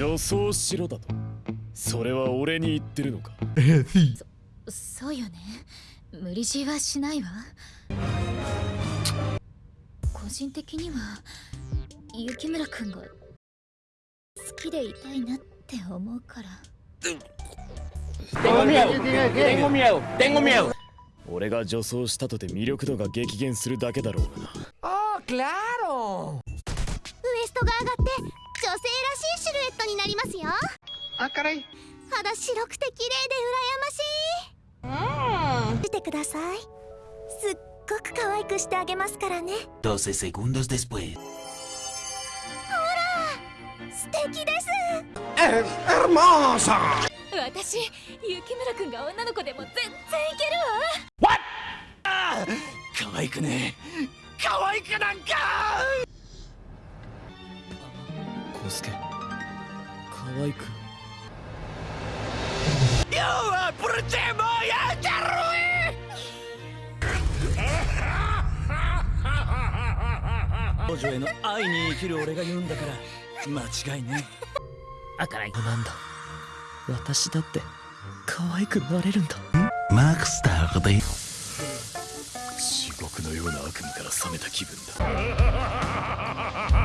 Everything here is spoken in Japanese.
女装しろだと。それは俺に言ってるのか？sí. そうよね。無理強いはしないわ。個人的には雪村くんが好きでいたいなって思うから。Tengo miedo, tengo miedo, tengo miedo. 俺が女装したとて魅力度が激減するだけだろうがな。¡Oh, claro! ウエストが上がってらしいシルエットになりますよ。¡Ah, caray! 肌白くて綺麗で羨ましい。見てください。すっごく可愛くしてあげますからね。12 segundos después. 素敵です。¡Es hermosa! 私雪村くんが女の子でも全然いけるわ。可愛くね。可愛くなんかコスケ可愛く Yo, por tema ya te ruí. 彼女への愛に生きる俺が言うんだから間違いね Ah, caray. なんだ私だって可愛くなれるんだ Max tarde. 地獄のような悪夢から覚めた気分だ